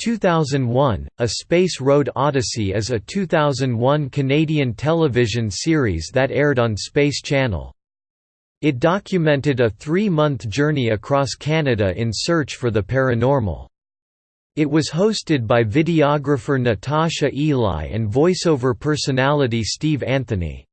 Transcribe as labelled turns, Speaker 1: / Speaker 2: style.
Speaker 1: 2001, A Space Road Odyssey is a 2001 Canadian television series that aired on Space Channel. It documented a three-month journey across Canada in search for the paranormal. It was hosted by videographer Natasha Eloi and voiceover personality Steve Anthony.